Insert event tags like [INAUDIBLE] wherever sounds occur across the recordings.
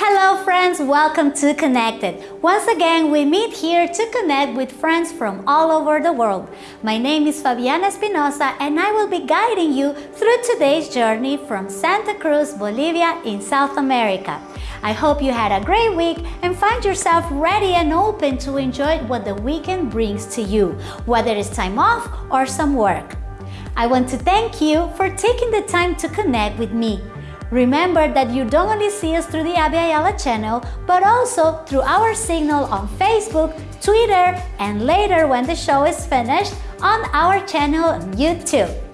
Hello friends, welcome to Connected. Once again, we meet here to connect with friends from all over the world. My name is Fabiana Espinosa and I will be guiding you through today's journey from Santa Cruz, Bolivia in South America. I hope you had a great week and find yourself ready and open to enjoy what the weekend brings to you, whether it's time off or some work. I want to thank you for taking the time to connect with me. Remember that you don't only see us through the Abya Yala channel, but also through our signal on Facebook, Twitter, and later when the show is finished, on our channel on YouTube.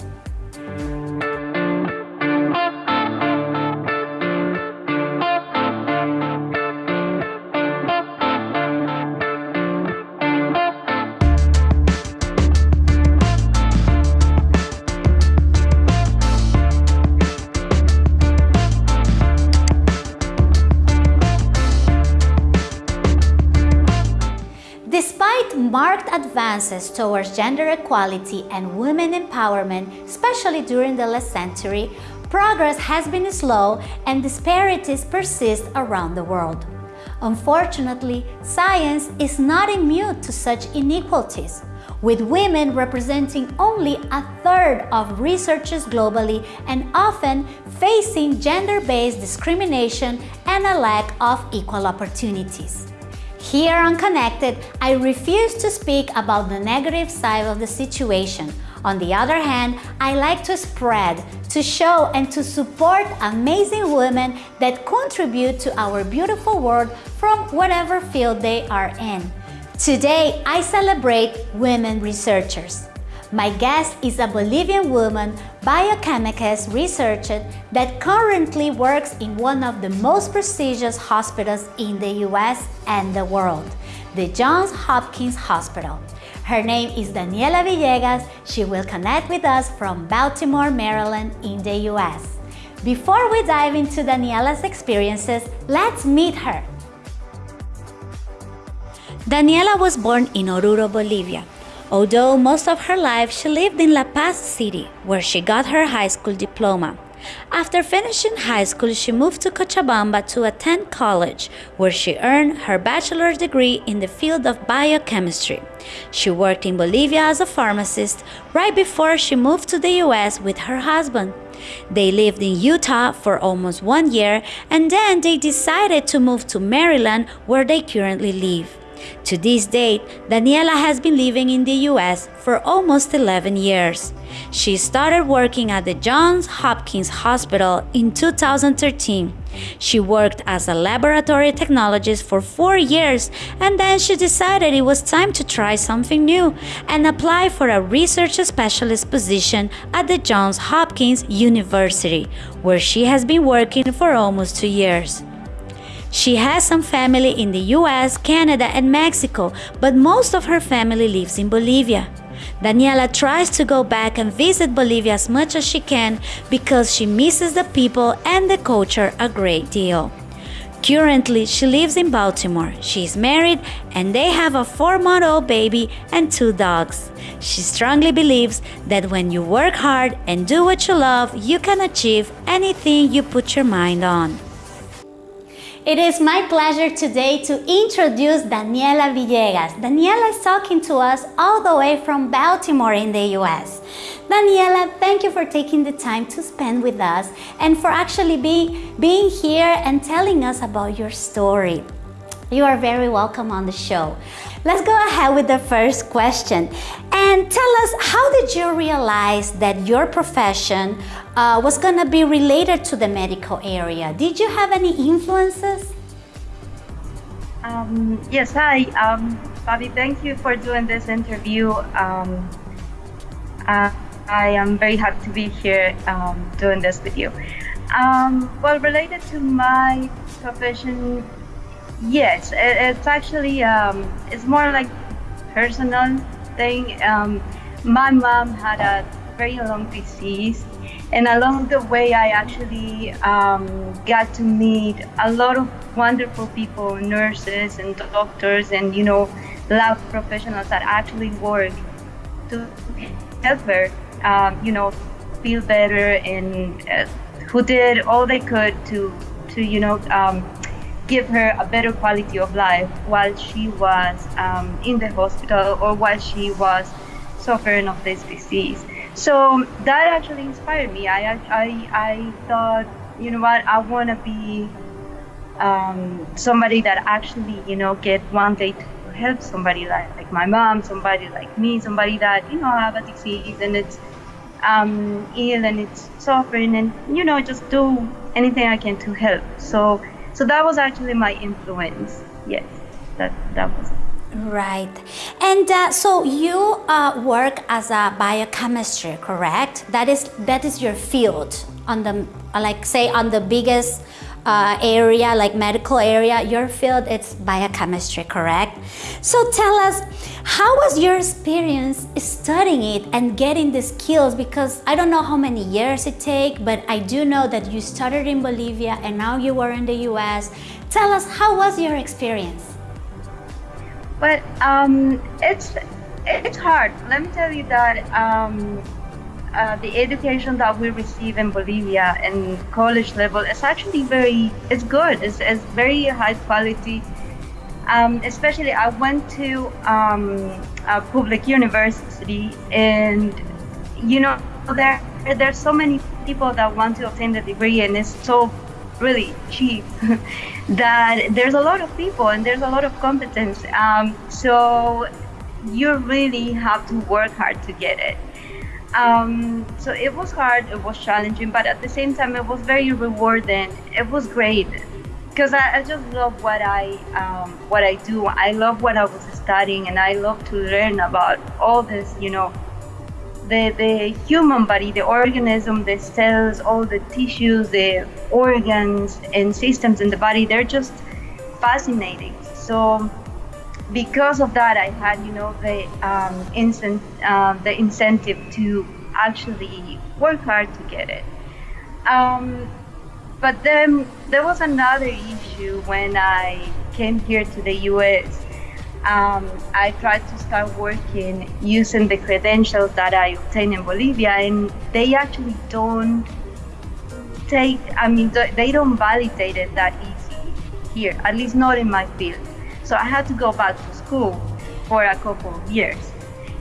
Advances towards gender equality and women empowerment, especially during the last century, progress has been slow and disparities persist around the world. Unfortunately, science is not immune to such inequalities, with women representing only a third of researchers globally and often facing gender-based discrimination and a lack of equal opportunities. Here on Connected, I refuse to speak about the negative side of the situation. On the other hand, I like to spread, to show and to support amazing women that contribute to our beautiful world from whatever field they are in. Today, I celebrate women researchers. My guest is a Bolivian woman, biochemist researcher that currently works in one of the most prestigious hospitals in the US and the world, the Johns Hopkins Hospital. Her name is Daniela Villegas. She will connect with us from Baltimore, Maryland in the US. Before we dive into Daniela's experiences, let's meet her. Daniela was born in Oruro, Bolivia. Although most of her life she lived in La Paz City, where she got her high school diploma. After finishing high school, she moved to Cochabamba to attend college, where she earned her bachelor's degree in the field of biochemistry. She worked in Bolivia as a pharmacist right before she moved to the US with her husband. They lived in Utah for almost one year and then they decided to move to Maryland, where they currently live. To this date, Daniela has been living in the US for almost 11 years. She started working at the Johns Hopkins Hospital in 2013. She worked as a laboratory technologist for four years and then she decided it was time to try something new and apply for a research specialist position at the Johns Hopkins University, where she has been working for almost two years. She has some family in the US, Canada, and Mexico, but most of her family lives in Bolivia. Daniela tries to go back and visit Bolivia as much as she can because she misses the people and the culture a great deal. Currently, she lives in Baltimore. She is married and they have a four month old baby and two dogs. She strongly believes that when you work hard and do what you love, you can achieve anything you put your mind on. It is my pleasure today to introduce Daniela Villegas. Daniela is talking to us all the way from Baltimore in the US. Daniela, thank you for taking the time to spend with us and for actually being, being here and telling us about your story. You are very welcome on the show. Let's go ahead with the first question. And tell us, how did you realize that your profession uh, was going to be related to the medical area? Did you have any influences? Um, yes, hi. Um, Bobby, thank you for doing this interview. Um, uh, I am very happy to be here um, doing this with you. Um, well, related to my profession, Yes, it, it's actually um, it's more like personal thing. Um, my mom had a very long disease, and along the way, I actually um, got to meet a lot of wonderful people, nurses and doctors, and you know, lab professionals that actually work to help her, um, you know, feel better, and uh, who did all they could to to you know um, give her a better quality of life while she was um, in the hospital or while she was suffering of this disease. So that actually inspired me. I I, I thought, you know what, I want to be um, somebody that actually, you know, get one day to help somebody like, like my mom, somebody like me, somebody that, you know, have a disease and it's um, ill and it's suffering and, you know, just do anything I can to help. So, so that was actually my influence. Yes, that, that was. Right. And uh, so you uh, work as a biochemistry, correct? That is that is your field on the like say on the biggest uh, area, like medical area, your field it's biochemistry, correct? So tell us, how was your experience studying it and getting the skills? Because I don't know how many years it take, but I do know that you started in Bolivia and now you are in the U.S. Tell us, how was your experience? But um, it's it's hard. Let me tell you that um, uh, the education that we receive in Bolivia and college level is actually very, it's good. It's, it's very high quality. Um, especially, I went to um, a public university, and you know, there there's so many people that want to obtain the degree, and it's so really cheap [LAUGHS] that there's a lot of people and there's a lot of competence. Um, so you really have to work hard to get it. Um, so it was hard, it was challenging, but at the same time, it was very rewarding. It was great because I, I, just love what I um, what I do. I love what I was studying, and I love to learn about all this. You know, the the human body, the organism, the cells, all the tissues, the organs and systems in the body. They're just fascinating. So because of that, I had, you know, the um, incent, uh, the incentive to actually work hard to get it. Um, but then there was another issue when I came here to the U.S. Um, I tried to start working using the credentials that I obtained in Bolivia, and they actually don't take. I mean, they don't validate it that easy here, at least not in my field. So I had to go back to school for a couple of years.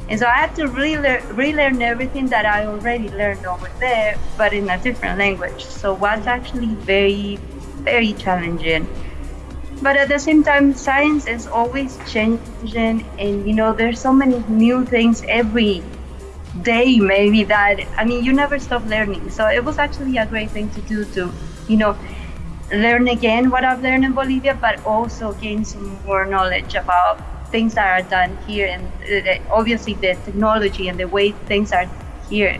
And so I had to relearn, relearn everything that I already learned over there, but in a different language. So it was actually very, very challenging. But at the same time, science is always changing, and you know, there's so many new things every day, maybe that I mean, you never stop learning. So it was actually a great thing to do to, you know, learn again what I've learned in Bolivia, but also gain some more knowledge about things that are done here and uh, obviously the technology and the way things are here.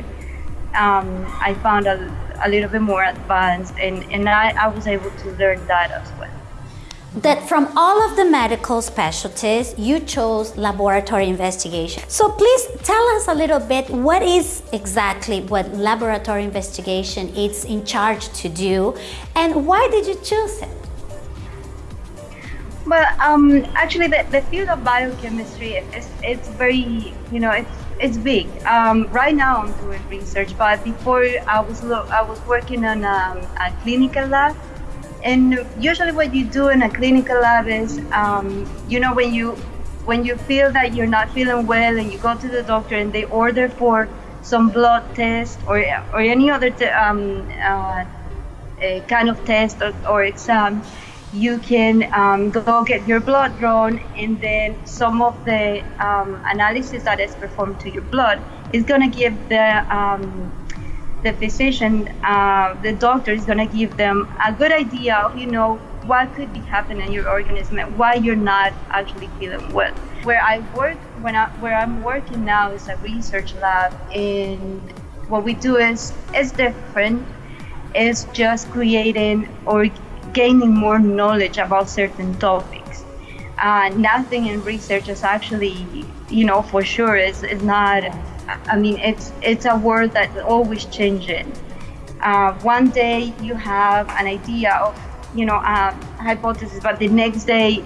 Um, I found a, a little bit more advanced and, and I, I was able to learn that as well that from all of the medical specialties, you chose laboratory investigation. So please tell us a little bit what is exactly what laboratory investigation is in charge to do and why did you choose it? Well, um, actually, the, the field of biochemistry is it's very you know it's it's big. Um, right now, I'm doing research, but before I was I was working on um, a clinical lab and usually what you do in a clinical lab is, um, you know, when you when you feel that you're not feeling well and you go to the doctor and they order for some blood test or or any other um, uh, kind of test or, or exam, you can um, go get your blood drawn and then some of the um, analysis that is performed to your blood is going to give the um, the physician, uh, the doctor is going to give them a good idea of, you know, what could be happening in your organism and why you're not actually feeling well. Where I work, when I, where I'm working now is a research lab, and what we do is is different. It's just creating or gaining more knowledge about certain topics. Uh, nothing in research is actually, you know, for sure is, is not I mean, it's it's a world that's always changing. Uh, one day you have an idea of, you know, a hypothesis, but the next day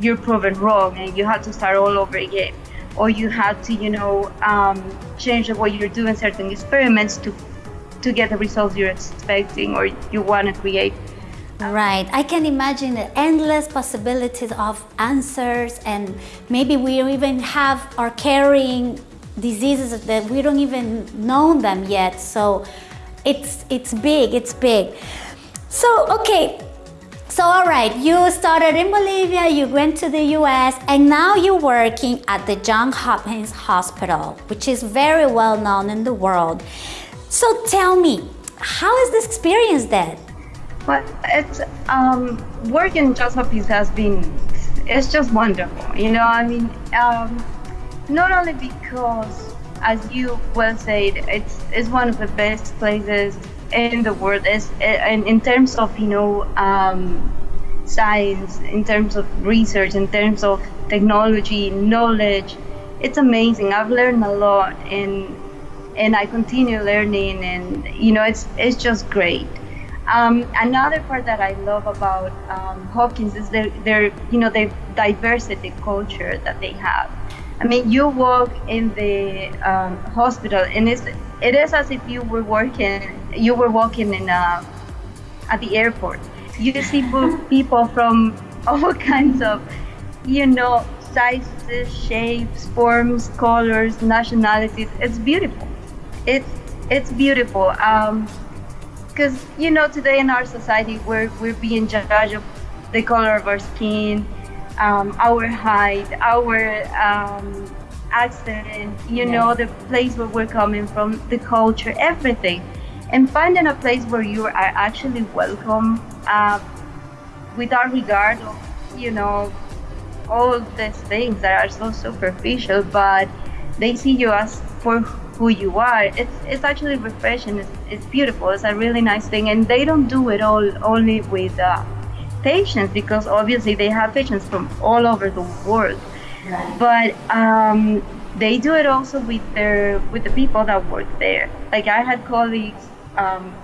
you're proven wrong and you have to start all over again. Or you have to, you know, um, change the way you're doing certain experiments to to get the results you're expecting or you want to create. Right. I can imagine the endless possibilities of answers and maybe we even have are carrying diseases that we don't even know them yet. So it's it's big, it's big. So okay, so all right, you started in Bolivia, you went to the US, and now you're working at the Johns Hopkins Hospital, which is very well known in the world. So tell me, how is this experience then? Well, it's um, working in Johns Hopkins has been it's just wonderful. You know, I mean, um, not only because, as you well said, it's it's one of the best places in the world. Is in, in terms of you know um, science in terms of research in terms of technology knowledge it's amazing. I've learned a lot and and i continue learning and you know it's it's just great. Um, another part that I love about um, Hopkins is their, their, you know, the diversity culture that they have. I mean, you walk in the um, hospital, and it's it is as if you were working, you were walking in a, at the airport. You see [LAUGHS] people from all [LAUGHS] kinds of, you know, sizes, shapes, forms, colors, nationalities. It's beautiful. It's it's beautiful. Um, because you know today in our society we're we're being judged of the color of our skin, um, our height, our um, accent, you know, the place where we're coming from, the culture, everything. And finding a place where you are actually welcome uh, without regard of, you know, all these things that are so superficial, but they see you as for who you are. It's it's actually refreshing. It's, it's beautiful. It's a really nice thing, and they don't do it all only with uh, patients because obviously they have patients from all over the world. Right. But um, they do it also with their with the people that work there. Like I had colleagues um,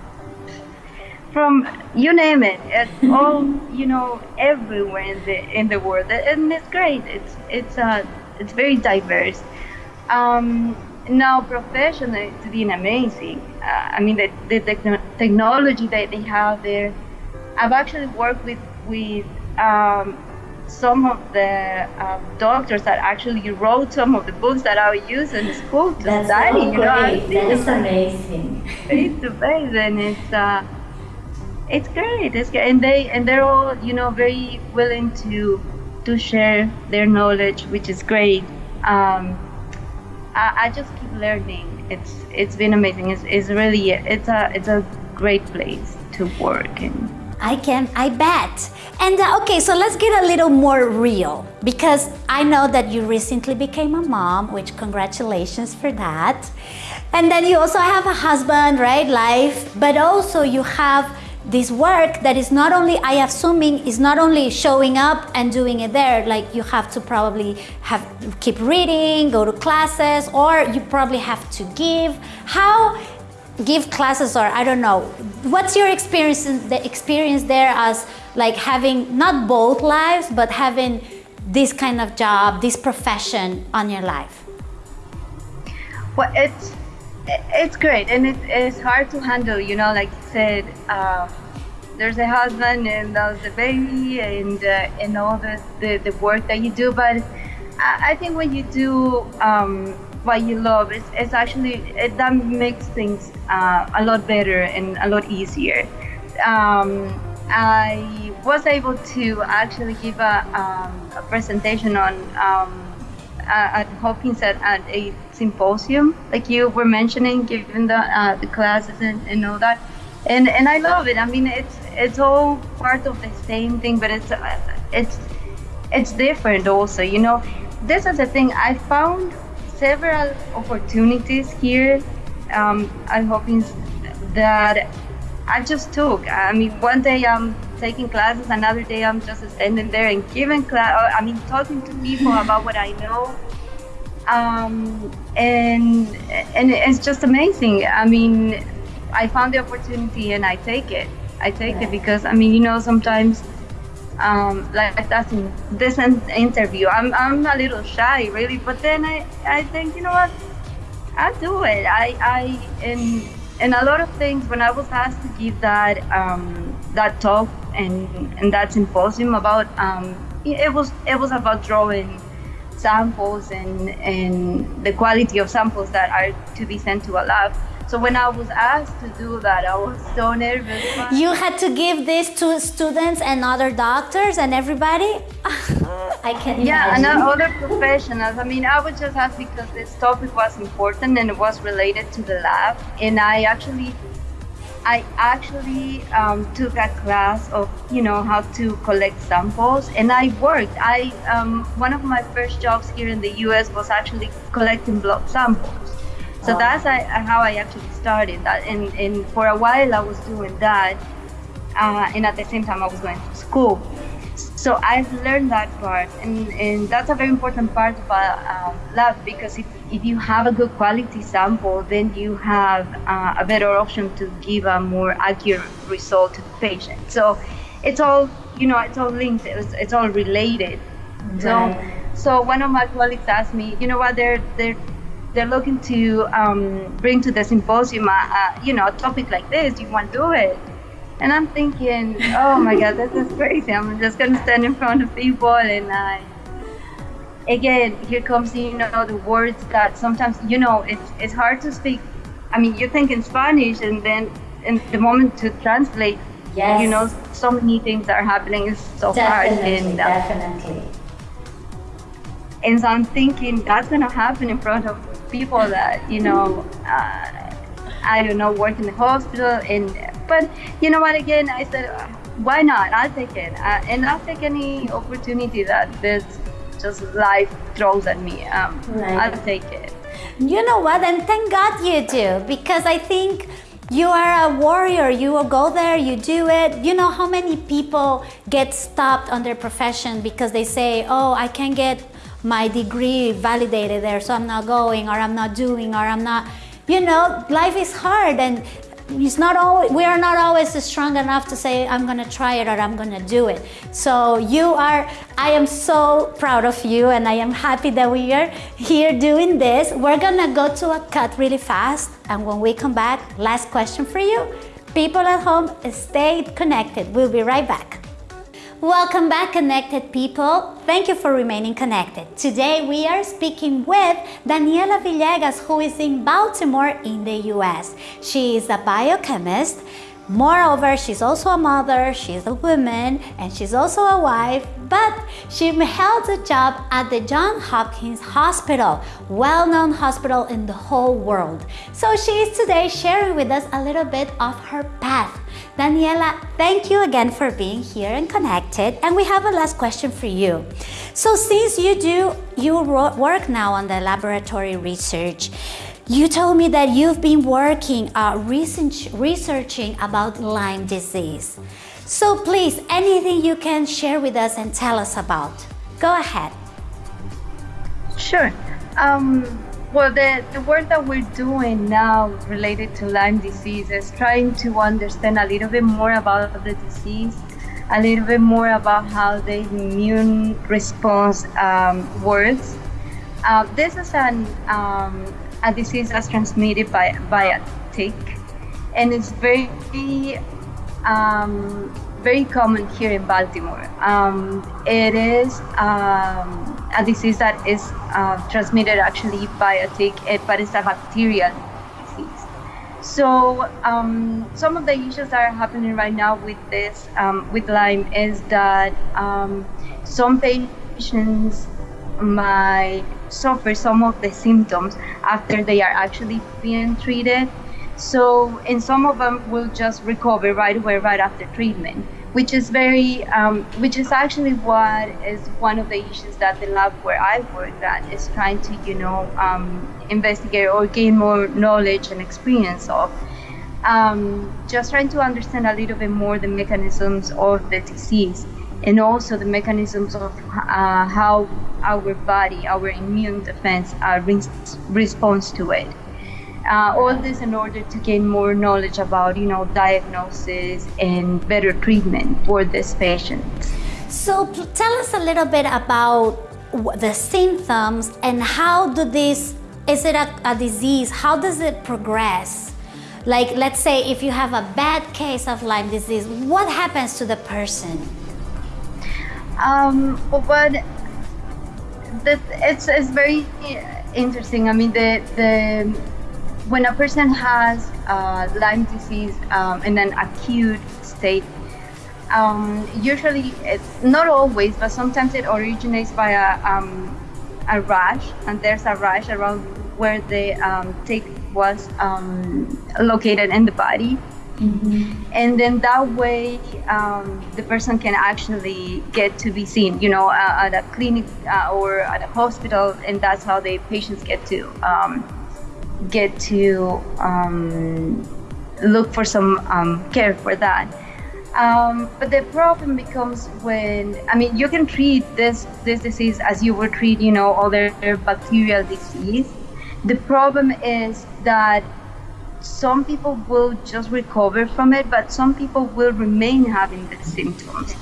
from you name it, it's [LAUGHS] all you know everywhere in the in the world, and it's great. It's it's uh it's very diverse. Um, now professionally, it's been amazing. Uh, I mean, the, the technology that they have there. I've actually worked with with um, some of the uh, doctors that actually wrote some of the books that I use in school to That's study. So you know, that is amazing. It's amazing. It's uh, it's great. It's great. and they and they're all you know very willing to to share their knowledge, which is great. Um, I, I just keep learning. It's it's been amazing. It's, it's really it's a it's a great place to work in. I can, I bet. And uh, okay, so let's get a little more real because I know that you recently became a mom, which congratulations for that. And then you also have a husband, right? Life, but also you have this work that is not only I assuming is not only showing up and doing it there like you have to probably have keep reading go to classes or you probably have to give how give classes or I don't know. What's your experience the experience there as like having not both lives but having this kind of job this profession on your life? Well it's it's great and it, it's hard to handle you know like you said uh, there's a husband and there's a baby and uh, and all the, the, the work that you do but I, I think when you do um, what you love it's, it's actually it, that makes things uh, a lot better and a lot easier um, I was able to actually give a, um, a presentation on um, at Hopkins at, at a symposium, like you were mentioning, given the uh, the classes and, and all that, and and I love it. I mean, it's it's all part of the same thing, but it's uh, it's it's different also. You know, this is the thing. I found several opportunities here um, at Hopkins that I just took. I mean, one day I'm taking classes, another day I'm just standing there and giving class. I mean, talking to people about what I know um, and and it's just amazing. I mean, I found the opportunity and I take it. I take it because I mean, you know, sometimes um, like that's in this interview, I'm I'm a little shy, really. But then I I think you know what, I do it. I I in, in a lot of things when I was asked to give that um, that talk and, and that symposium about um, it was it was about drawing samples and and the quality of samples that are to be sent to a lab. So when I was asked to do that, I was so nervous. You had to give this to students and other doctors and everybody? [LAUGHS] I can Yeah, imagine. Yeah, and other professionals. I mean, I was just asked because this topic was important and it was related to the lab. And I actually, I actually um, took a class of, you know, how to collect samples. And I worked. I um, one of my first jobs here in the U.S. was actually collecting blood samples. So that's I, how I actually started that. And, and for a while I was doing that. Uh, and at the same time I was going to school. So I've learned that part, and, and that's a very important part of um, lab because if, if you have a good quality sample, then you have uh, a better option to give a more accurate result to the patient. So it's all you know, it's all linked, it's, it's all related. So Right. so one of my colleagues asked me, you know what, they're they're they're looking to um, bring to the symposium, a, a, you know, a topic like this. You want to do it? And I'm thinking, oh my God, this is crazy. I'm just gonna stand in front of people and I. Again, here comes you know the words that sometimes you know it's it's hard to speak. I mean, you think in Spanish and then in the moment to translate, Yes. you know, so many things are happening. It's so hard and uh, definitely. and so I'm thinking that's gonna happen in front of people that you know, uh, I don't know, work in the hospital. And but you know what? Again, I said, why not? I'll take it, uh, and I'll take any opportunity that this just life throws at me. Um, Right. I'll take it. You know what? And thank God you do because I think you are a warrior. You will go there, you do it. You know how many people get stopped on their profession because they say, oh, I can't get my degree validated there, so I'm not going, or I'm not doing, or I'm not. You know, life is hard and it's not always we are not always strong enough to say i'm to try it or i'm to do it. So you are i am so proud of you and i am happy that we are here doing this. We're to go to a cut really fast and when we come back last question for you. People at home stay connected. We'll be right back Welcome back, connected people. Thank you for remaining connected. Today we are speaking with Daniela Villegas, who is in Baltimore in the US. She is a biochemist. Moreover, she's also a mother, she's a woman, and she's also a wife, but she held a job at the Johns Hopkins Hospital, well-known hospital in the whole world. So she is today sharing with us a little bit of her path. Daniela, thank you again for being here and connected. And we have a last question for you. So since you do, you ro- work now on the laboratory research, you told me that you've been working, uh, research, researching about Lyme disease. So please, anything you can share with us and tell us about. Go ahead. Sure. Um, well, the, the work that we're doing now related to Lyme disease is trying to understand a little bit more about the disease, a little bit more about how the immune response um, works. Uh, this is an, um, a disease that's transmitted by, by a tick, and it's very um, very common here in Baltimore. Um, it is um, a disease that is uh, transmitted actually by a tick, eh, but it's a bacterial disease. So um, some of the issues that are happening right now with this, um, with Lyme, is that um, some patients might suffer some of the symptoms after they are actually being treated. So, and some of them will just recover right away, right after treatment, which is very, um, which is actually what is one of the issues that the lab where I work at is trying to, you know, um, investigate or gain more knowledge and experience of. Um, just trying to understand a little bit more the mechanisms of the disease and also the mechanisms of uh, how our body, our immune defense, uh, res- responds to it. Uh, all this in order to gain more knowledge about, you know, diagnosis and better treatment for these patients. So tell us a little bit about the symptoms and how do this, is it a, a disease? How does it progress? Like, let's say if you have a bad case of Lyme disease, what happens to the person? Um, but the, it's, it's very interesting. I mean, the, the when a person has uh, Lyme disease um, in an acute state, um, usually it's not always, but sometimes it originates by a, um, a rash, and there's a rash around where the um, tick was um, located in the body. Mm-hmm. And then that way, um, the person can actually get to be seen, you know, uh, at a clinic uh, or at a hospital, and that's how the patients get to um, get to um, look for some um, care for that. Um, but the problem becomes when I mean you can treat this this disease as you would treat you know other bacterial disease. The problem is that some people will just recover from it, but some people will remain having the symptoms.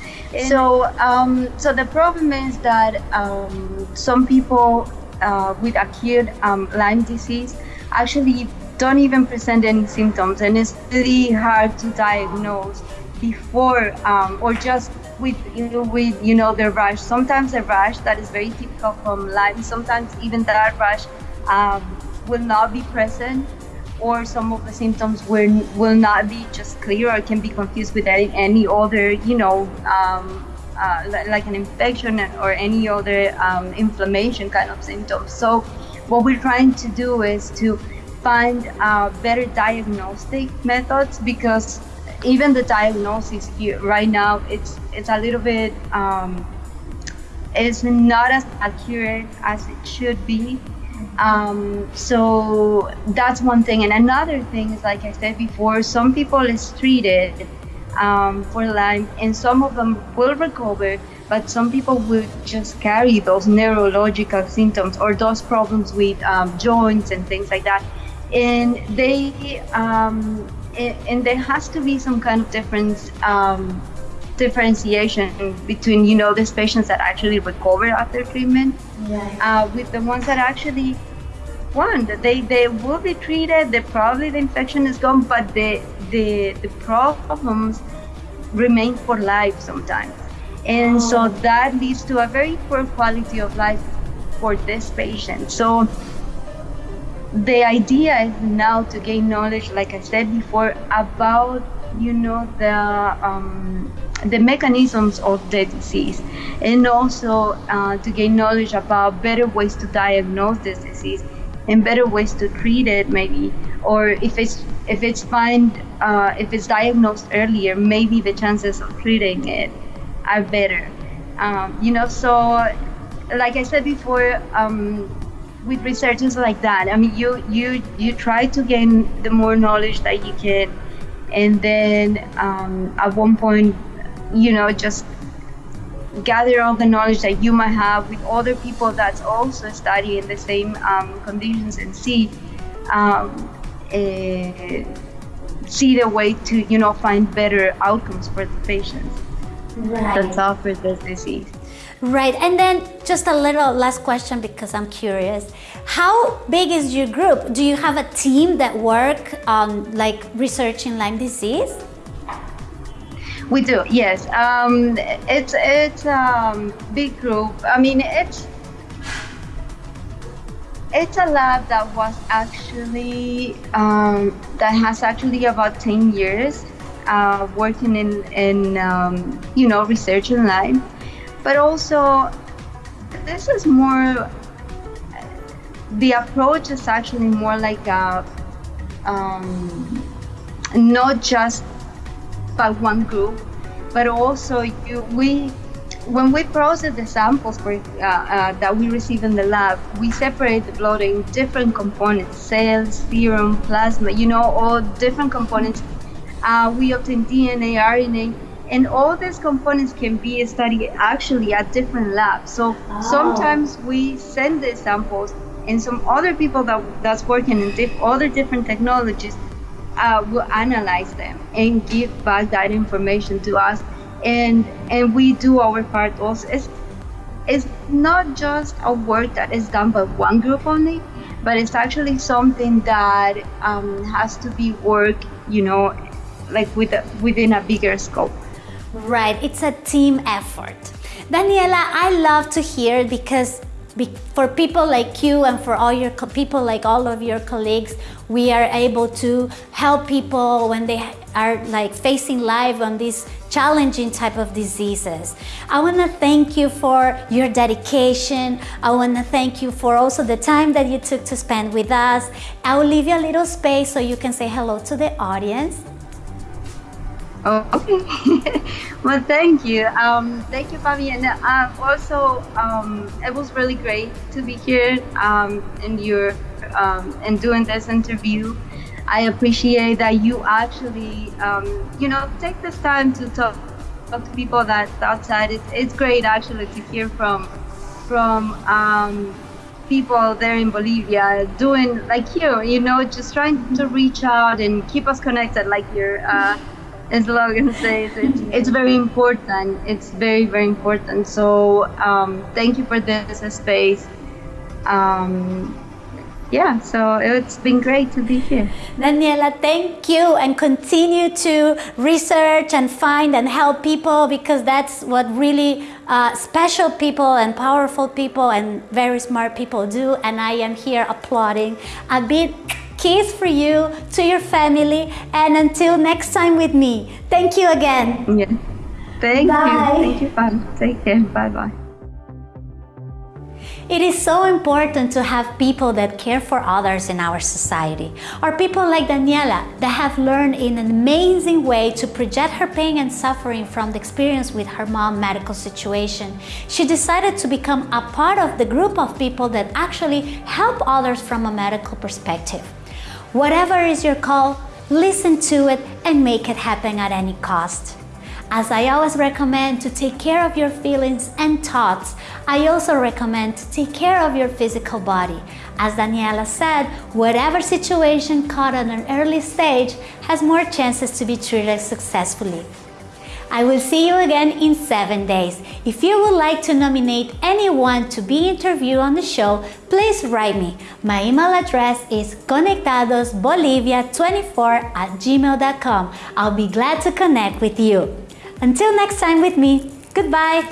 So, um, so the problem is that um, some people uh, with acute um, Lyme disease actually don't even present any symptoms, and it's really hard to diagnose before um, or just with you know, with you know the rash. Sometimes a rash that is very typical from Lyme. Sometimes even that rash um, will not be present or some of the symptoms will, will not be just clear or can be confused with any, any other, you know, um, uh, like an infection or any other um, inflammation kind of symptoms. So what we're trying to do is to find uh, better diagnostic methods because even the diagnosis here right now it's it's a little bit um, it's not as accurate as it should be um, so that's one thing. And another thing is, like I said before, some people is treated um, for Lyme, and some of them will recover, but some people will just carry those neurological symptoms or those problems with um, joints and things like that. And they, um, and, there has to be some kind of difference um, differentiation between you know these patients that actually recover after treatment right. uh, with the ones that actually one they they will be treated they probably the infection is gone but the the the problems remain for life sometimes and oh. so that leads to a very poor quality of life for this patient. So the idea is now to gain knowledge like i said before about you know the um, the mechanisms of the disease. And also uh, to gain knowledge about better ways to diagnose this disease and better ways to treat it maybe. Or if it's if it's find uh, if it's diagnosed earlier maybe the chances of treating it are better. Um, you know so like i said before um, with researchers like that i mean you you you try to gain the more knowledge that you can and then um, at one point you know just gather all the knowledge that you might have with other people that's also studying the same um, conditions and see uh, see the way to you know find better outcomes for the patients right. that suffer this disease. Right, and then just a little last question because I'm curious. How big is your group? Do you have a team that work on like researching Lyme disease? We do, yes. Um, it's it's a um, big group. I mean, it's it's a lab that was actually um, that has actually about ten years uh, working in in um, you know research in Lyme, but also this is more. The approach is actually more like a um, not just by one group, but also you, we, when we process the samples for, uh, uh, that we receive in the lab, we separate the blood in different components, cells, serum, plasma, you know, all different components. Uh, we obtain DNA, RNA, and all these components can be studied actually at different labs. So oh. sometimes we send the samples and some other people that that's working in diff- other different technologies uh, will analyze them and give back that information to us and and we do our part also it's it's not just a work that is done by one group only but it's actually something that um, has to be worked, you know, like with a, within a bigger scope. Right, it's a team effort. Daniela, I love to hear because for people like you and for all your people like all of your colleagues, we are able to help people when they are like facing life on these challenging type of diseases. I want to thank you for your dedication. I want to thank you for also the time that you took to spend with us. I will leave you a little space so you can say hello to the audience. Oh, okay. [LAUGHS] well, thank you. Um, thank you, Fabi. And uh, also, um, it was really great to be here um, in your um, and doing this interview. I appreciate that you actually, um, you know, take this time to talk, talk to people that's outside. It's, it's great actually to hear from from um, people there in Bolivia doing like you, you know, just trying to reach out and keep us connected, like your. Uh, slogan says it's, it's very important. It's very very important. So um, thank you for this space. Um, yeah so it's been great to be here. Daniela thank you and continue to research and find and help people because that's what really uh, special people and powerful people and very smart people do and i am here applauding. A bit kiss for you, to your family, and until next time with me. Thank you again. Yeah. Thank Bye. you. Thank you, Fun. Take care. Bye-bye. It is so important to have people that care for others in our society, or people like Daniela that have learned in an amazing way to project her pain and suffering from the experience with her mom medical situation. She decided to become a part of the group of people that actually help others from a medical perspective. Whatever is your call, listen to it and make it happen at any cost. As I always recommend to take care of your feelings and thoughts, I also recommend to take care of your physical body. As Daniela said, whatever situation caught at an early stage has more chances to be treated successfully. I will see you again in seven days. If you would like to nominate anyone to be interviewed on the show, please write me. My email address is conectadosbolivia24 at gmail.com. I'll be glad to connect with you. Until next time with me, goodbye.